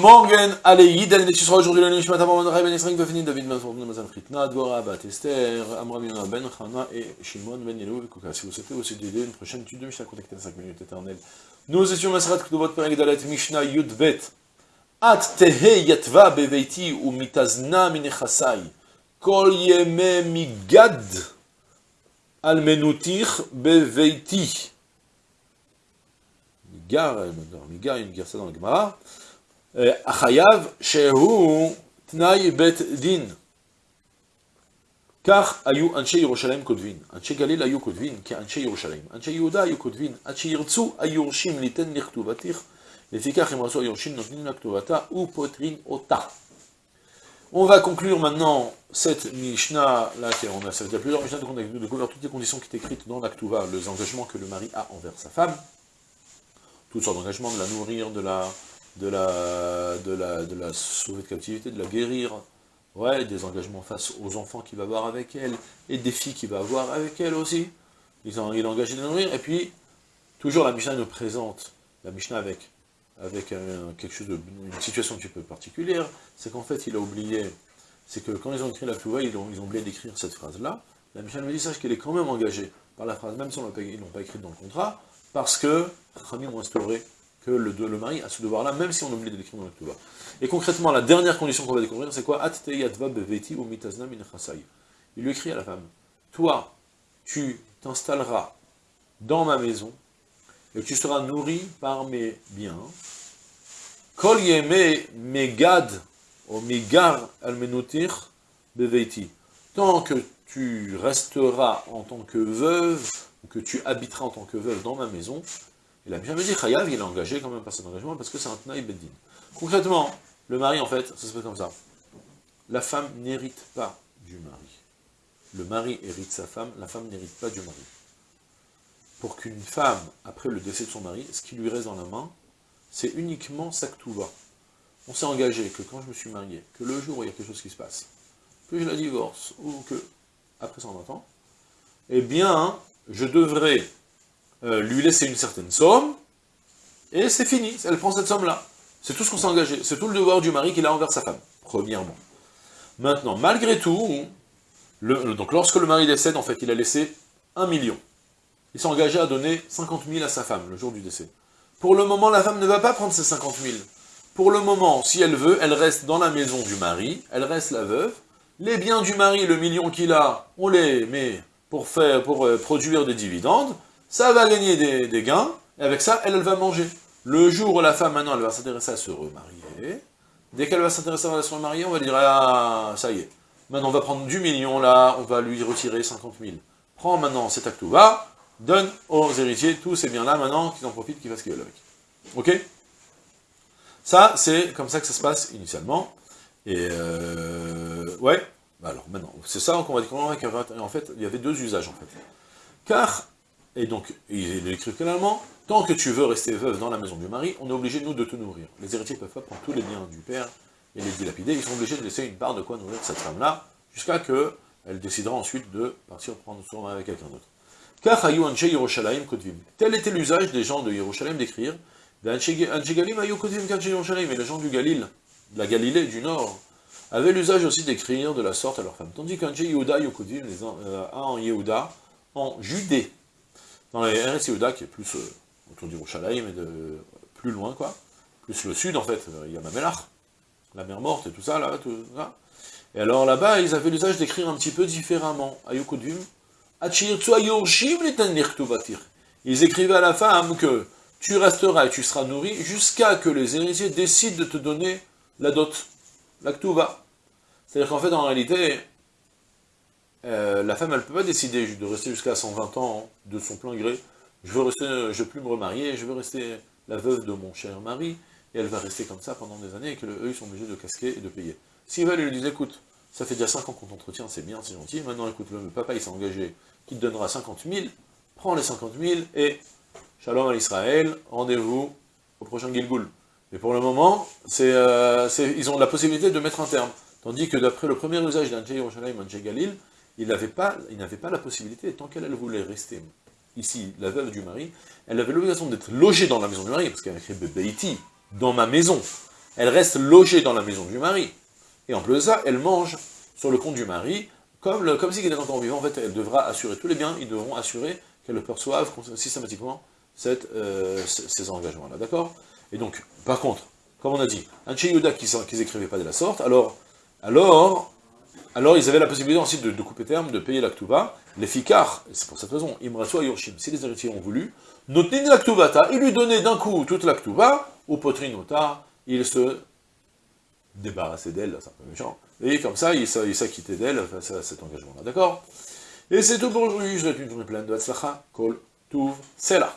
Morgen, allez, Yiden, et tu seras aujourd'hui le Nishmat Amram Ben Ben Israël Vefini, David Ben Mazon Mazal Fritna, Dvora, Bat Esther, Amram Yonah Ben Chana et Shimon Ben Yelou et Kouka. Si vous souhaitez aussi d'aider une prochaine étude de Mishnah, contactez les 5 minutes éternelles. Nous étions Masrat Ktubot Perek Dalet Mishnah Yudvet. At Tehe Yatva Beveiti ou Mitazna Minechasai. Kol Yeme Migad Almenutir Beveiti. Migar, Migar, il y a une guerre ça dans le Gemara. החייב שהוא תנאי בית דין. כך היו אנשי ירושלים כותבין, אנשי גליל היו כותבין כאנשי ירושלים, אנשי יהודה היו כותבין, עד שירצו היורשים ליתן לכתובתך, לפיכך אם רצו היורשים נותנים לה כתובתה ופותרים אותה. On va conclure maintenant cette Mishnah, là, on a, ça fait plusieurs Mishnah, on a découvert toutes les conditions qui étaient écrites dans l'Aktuva, les engagements que le mari a envers sa femme, toutes sortes d'engagements, de la nourrir, de la, de la, de, la, de la sauver de captivité, de la guérir, ouais, des engagements face aux enfants qu'il va avoir avec elle, et des filles qu'il va avoir avec elle aussi. Il, il est engagé de nourrir, et puis, toujours la Mishnah nous présente, la Mishnah avec, avec quelque chose de, une situation un petit peu particulière, c'est qu'en fait, il a oublié, c'est que quand ils ont écrit la Touva, ils ont, ils ont oublié d'écrire cette phrase-là, la Mishnah nous dit, sache qu'elle est quand même engagée par la phrase, même si ils ne l'ont pas écrite dans le contrat, parce que Khamim ont instauré que le, mari a ce devoir-là, même si on oublie de l'écrire dans le. Et concrètement, la dernière condition qu'on va découvrir, c'est quoi? Il lui écrit à la femme, toi, tu t'installeras dans ma maison, et tu seras nourri par mes biens. Kol megad, ou megar almenotir beveiti. Tant que tu resteras en tant que veuve, ou que tu habiteras en tant que veuve dans ma maison, la Mishnah me dit, Chayav, il est engagé quand même par cet engagement, parce que c'est un Tnaï Beddin. Concrètement, le mari, en fait, ça se fait comme ça. La femme n'hérite pas du mari. Le mari hérite sa femme, la femme n'hérite pas du mari. Pour qu'une femme, après le décès de son mari, ce qui lui reste dans la main, c'est uniquement tout va. On s'est engagé que quand je me suis marié, que le jour où il y a quelque chose qui se passe, que je la divorce, ou que, après 120 ans, eh bien, je devrais lui laisser une certaine somme, et c'est fini, elle prend cette somme-là. C'est tout ce qu'on s'est engagé, c'est tout le devoir du mari qu'il a envers sa femme, premièrement. Maintenant, malgré tout, donc lorsque le mari décède, en fait, il a laissé un million. Il s'est engagé à donner 50 000 à sa femme, le jour du décès. Pour le moment, la femme ne va pas prendre ces 50 000. Pour le moment, si elle veut, elle reste dans la maison du mari, elle reste la veuve. Les biens du mari, le million qu'il a, on les met pour, faire, pour euh, produire des dividendes ça va gagner des, gains, et avec ça, elle, va manger. Le jour où la femme, maintenant, elle va s'intéresser à se remarier, dès qu'elle va s'intéresser à se remarier, on va dire, ah, ça y est, maintenant on va prendre du million, là, on va lui retirer 50 000. Prends maintenant cet acte va, donne aux héritiers tous ces biens-là, maintenant, qu'ils en profitent, qu'ils fassent ce qu'ils veulent avec. Ok? Ça, c'est comme ça que ça se passe initialement. Et, euh, ouais, bah alors maintenant, c'est ça qu'on va découvrir en fait, il y avait deux usages, en fait. Car et donc, il écrit clairement, tant que tu veux rester veuve dans la maison du mari, on est obligé, nous, de te nourrir. Les héritiers ne peuvent pas prendre tous les biens du père et les dilapider, ils sont obligés de laisser une part de quoi nourrir cette femme-là, jusqu'à que elle décidera ensuite de partir prendre soin avec quelqu'un d'autre. Tel était l'usage des gens de Yerushalayim d'écrire, et les gens du Galil, de la Galilée, du Nord, avaient l'usage aussi d'écrire de la sorte à leurs femmes. Tandis qu'un Yehuda Yokodim, euh, en Yehuda, en Judée, dans les RS qui est plus euh, autour du Rouchalaïm et de plus loin, quoi, plus le sud, en fait, euh, il y a Mamelach, la mer morte et tout ça, là, tout ça. Et alors là-bas, ils avaient l'usage d'écrire un petit peu différemment. Ayukodvim, ils écrivaient à la femme que tu resteras et tu seras nourri jusqu'à que les héritiers décident de te donner la dot, la. C'est-à-dire qu'en fait, en réalité, euh, la femme, elle ne peut pas décider de rester jusqu'à 120 ans de son plein gré. Je veux rester, je veux plus me remarier, je veux rester la veuve de mon cher mari, et elle va rester comme ça pendant des années, et que eux, ils sont obligés de casquer et de payer. Si elle lui disent, écoute, ça fait déjà 5 ans qu'on t'entretient, c'est bien, c'est gentil, maintenant, écoute, le papa, il s'est engagé, qu'il te donnera 50 000, prends les 50 000, et shalom à l'Israël, rendez-vous au prochain Gilgoul. Mais pour le moment, euh, ils ont la possibilité de mettre un terme. Tandis que d'après le premier usage d'un Yerushalayim, un Galil, il n'avait pas, pas la possibilité, tant qu'elle voulait rester ici, la veuve du mari, elle avait l'obligation d'être logée dans la maison du mari, parce qu'elle a écrit Bebeiti, dans ma maison. elle reste logée dans la maison du mari. Et en plus de ça, elle mange sur le compte du mari, comme, le, comme si était encore vivant, en fait, elle devra assurer tous les biens, ils devront assurer qu'elle perçoive systématiquement euh, ces engagements-là, d'accord? Et donc, par contre, comme on a dit, un Cheyuda qui n'écrivait pas de la sorte, alors, alors, alors ils avaient la possibilité ensuite de, couper terme, de payer l'actuva, les fikar, c'est pour cette raison, imrasu yorshim, si les héritiers ont voulu, notnin l'aktuvata, ils lui donnaient d'un coup toute l'actuva, ou potrinota, il se débarrassait d'elle, c'est un peu méchant, et comme ça, il s'acquittait d'elle face à cet engagement-là, d'accord? Et c'est tout pour aujourd'hui, je vous souhaite une journée pleine de Hatzlacha, Kol, Tuv, Sela.